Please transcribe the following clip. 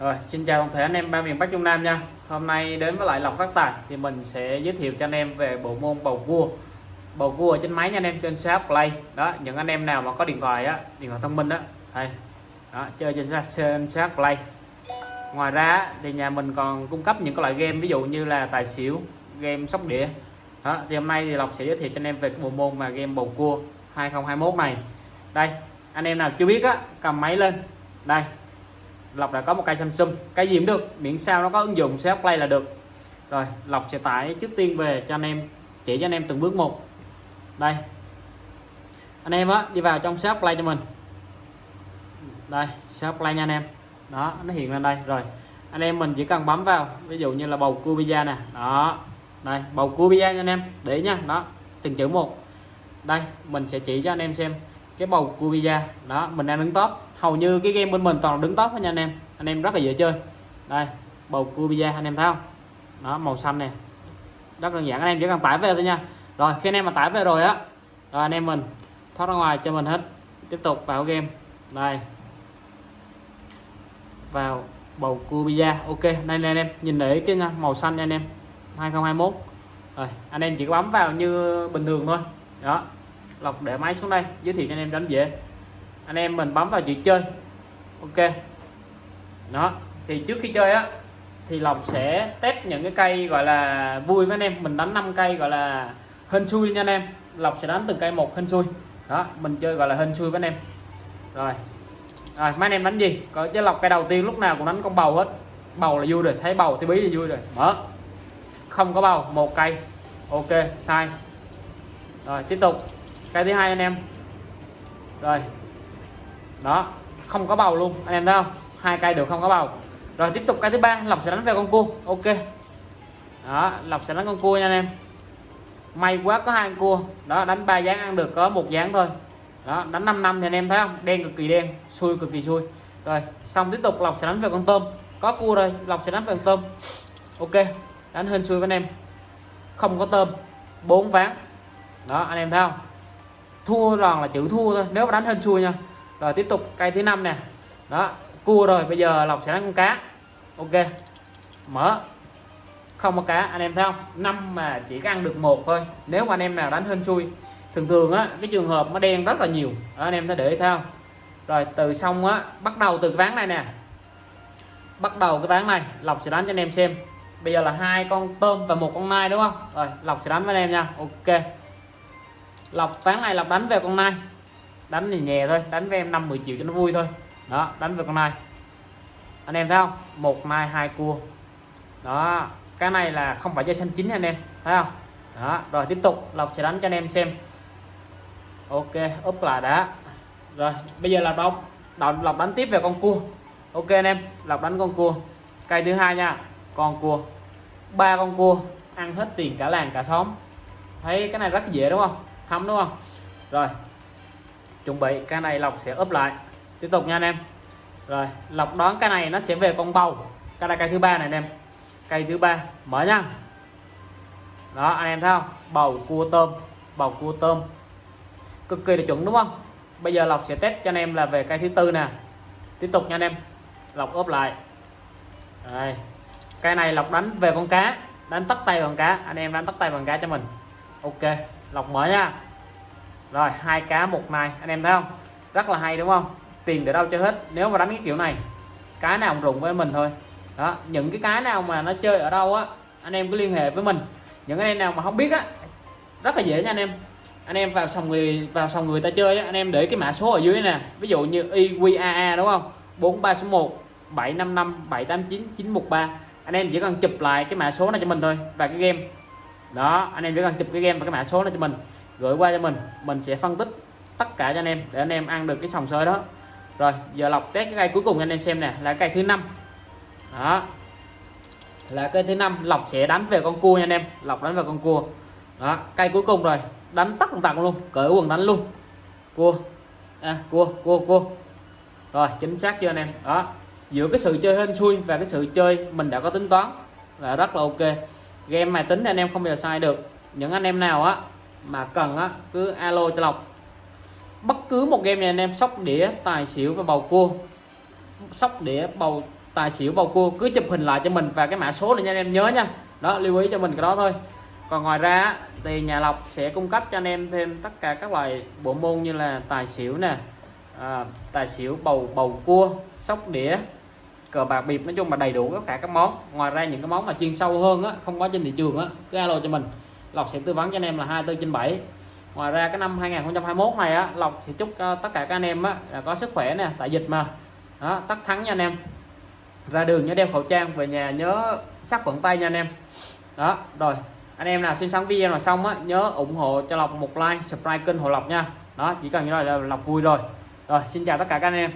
Rồi, xin chào toàn thể anh em ba miền Bắc Trung Nam nha. Hôm nay đến với lại Lộc Phát Tài thì mình sẽ giới thiệu cho anh em về bộ môn bầu cua. Bầu cua ở trên máy nha anh em trên shop Play. Đó, những anh em nào mà có điện thoại á, điện thoại thông minh đó, đây. Đó, chơi trên shop Play. Ngoài ra thì nhà mình còn cung cấp những cái loại game ví dụ như là tài xỉu, game sóc đĩa. Đó, thì hôm nay thì Lộc sẽ giới thiệu cho anh em về cái bộ môn mà game bầu cua 2021 này. Đây, anh em nào chưa biết á, cầm máy lên. Đây, Lộc đã có một cây Samsung. Cái gì cũng được, miễn sao nó có ứng dụng sẽ Play là được. Rồi, Lộc sẽ tải trước tiên về cho anh em, chỉ cho anh em từng bước một. Đây. Anh em á, đi vào trong shop Play cho mình. Đây shop Play nha anh em. Đó, nó hiện lên đây. Rồi, anh em mình chỉ cần bấm vào, ví dụ như là bầu cua pizza nè. Đó. Đây, bầu cua pizza nha anh em. Để nha. Đó, từng chữ một. Đây, mình sẽ chỉ cho anh em xem cái bầu cua pizza. Đó, mình đang đứng top hầu như cái game bên mình toàn đứng top hết nha anh em. Anh em rất là dễ chơi. Đây bầu cua pizza anh em thấy không? Nó màu xanh nè. Rất đơn giản anh em chỉ cần tải về thôi nha. Rồi khi anh em mà tải về rồi á rồi anh em mình thoát ra ngoài cho mình hết. Tiếp tục vào game. Đây. Vào bầu cua pizza ok đây nè anh em. Nhìn để cái nha, màu xanh nha anh em. 2021 rồi anh em chỉ có bấm vào như bình thường thôi. Đó. Lọc để máy xuống đây giới thiệu cho anh em đánh dễ anh em mình bấm vào chữ chơi. Ok. Đó, thì trước khi chơi á, thì lộc sẽ test những cái cây gọi là vui với anh em. Mình đánh 5 cây gọi là hên xui nha anh em. Lộc sẽ đánh từng cây một hên xui. Đó, mình chơi gọi là hên xui với anh em. Rồi. Rồi, mấy anh em đánh gì? Có chứ lọc cây đầu tiên lúc nào cũng đánh con bầu hết. Bầu là vui rồi, thấy bầu thì bí là vui rồi. Mở. Không có bầu, một cây. Ok, sai. Rồi, tiếp tục. Cây thứ hai anh em. Rồi đó, không có bầu luôn, anh em thấy không? Hai cây đều không có bầu. Rồi tiếp tục cây thứ ba, lộc sẽ đánh về con cua. Ok. Đó, lộc sẽ đánh con cua nha anh em. May quá có hai con cua. Đó, đánh ba dáng ăn được có một dáng thôi. Đó, đánh 5 năm thì anh em thấy không? Đen cực kỳ đen, xui cực kỳ xui. Rồi, xong tiếp tục lộc sẽ đánh về con tôm. Có cua rồi, lộc sẽ đánh về con tôm. Ok, đánh hên xui với anh em. Không có tôm, bốn ván. Đó, anh em thấy không? Thua toàn là chữ thua thôi, nếu mà đánh hên xui nha rồi tiếp tục cây thứ năm nè. Đó cua rồi bây giờ lộc sẽ đánh con cá. Ok mở. Không có cá anh em thấy không? Năm mà chỉ có ăn được một thôi. Nếu mà anh em nào đánh hên xui thường thường á cái trường hợp nó đen rất là nhiều. Đó, anh em thấy để thấy không? Rồi từ xong á bắt đầu từ cái ván này nè. Bắt đầu cái ván này lộc sẽ đánh cho anh em xem. Bây giờ là hai con tôm và một con nai đúng không? Rồi lộc sẽ đánh với anh em nha. Ok. Lộc ván này lộc đánh về con nai đánh thì nhẹ thôi, đánh với em 5 10 triệu cho nó vui thôi. Đó, đánh với con này. anh em thấy không? Một nai, hai cua. Đó, cái này là không phải chơi xanh chín anh em, thấy không? Đó, rồi tiếp tục, lộc sẽ đánh cho anh em xem. Ok úp lại đã. Rồi, bây giờ là đọc đọc lộc đánh tiếp về con cua. Ok anh em, lộc đánh con cua. Cây thứ hai nha, con cua. Ba con cua, ăn hết tiền cả làng cả xóm. Thấy cái này rất dễ đúng không? Thấm đúng không? Rồi chuẩn bị, cái này lọc sẽ úp lại. Tiếp tục nha anh em. Rồi lọc đoán cái này nó sẽ về con bầu. Cái này cây thứ ba này anh em. Cây thứ ba, mở nha. Đó, anh em thấy không? Bầu cua tôm, bầu cua tôm. Cực kỳ là chuẩn đúng không? Bây giờ lọc sẽ test cho anh em là về cây thứ tư nè. Tiếp tục nha anh em. Lọc ốp lại. Đây. Cây này lọc đánh về con cá, đánh tắt tay bằng cá. Anh em đánh tắt tay bằng cá cho mình. Ok lọc mở nha rồi hai cá một nai anh em thấy không? Rất là hay đúng không? Tiền để đâu cho hết. Nếu mà đánh cái kiểu này cái nào cũng rụng với mình thôi. Đó những cái cái nào mà nó chơi ở đâu á anh em cứ liên hệ với mình. Những anh em nào mà không biết á rất là dễ nha anh em. Anh em vào sòng người vào sòng người ta chơi á, anh em để cái mã số ở dưới nè. Ví dụ như IQAA đúng không? 4361 755 789 913 anh em chỉ cần chụp lại cái mã số này cho mình thôi và cái game. Đó anh em chỉ cần chụp cái game và cái mã số này cho mình gửi qua cho mình. Mình sẽ phân tích tất cả cho anh em để anh em ăn được cái sòng sới đó. Rồi giờ lọc test cái cây cuối cùng anh em xem nè là cây thứ năm. Đó. Là cây thứ năm lọc sẽ đánh về con cua nha anh em lọc đánh về con cua. Đó cây cuối cùng rồi đánh tắt tặng luôn cởi quần đánh luôn. Cua. À, cua cua cua. Rồi chính xác chưa anh em? Đó. Giữa cái sự chơi hên xui và cái sự chơi mình đã có tính toán là rất là ok. Game máy tính anh em không bao giờ sai được. Những anh em nào á mà cần á cứ alo cho lộc bất cứ một game này anh em sóc đĩa tài xỉu và bầu cua. Sóc đĩa bầu tài xỉu bầu cua cứ chụp hình lại cho mình và cái mã số này nha anh em nhớ nha. Đó lưu ý cho mình cái đó thôi. Còn ngoài ra thì nhà lọc sẽ cung cấp cho anh em thêm tất cả các loại bộ môn như là tài xỉu nè à, tài xỉu bầu bầu cua sóc đĩa cờ bạc bịp nói chung là đầy đủ tất cả các món. Ngoài ra những cái món mà chuyên sâu hơn á không có trên thị trường á cứ alo cho mình. Lộc sẽ tư vấn cho anh em là 24 trên 7 ngoài ra cái năm 2021 này á, Lộc thì chúc ờ, tất cả các anh em á, là có sức khỏe nè, tại dịch mà. Đó, tất thắng nha anh em. Ra đường nhớ đeo khẩu trang, về nhà nhớ sắc khuẩn tay nha anh em. Đó, rồi, anh em nào xem xong video là xong á, nhớ ủng hộ cho Lộc một like, subscribe kênh hồ lộc nha. Đó, chỉ cần như vậy là Lộc vui rồi. Rồi, xin chào tất cả các anh em.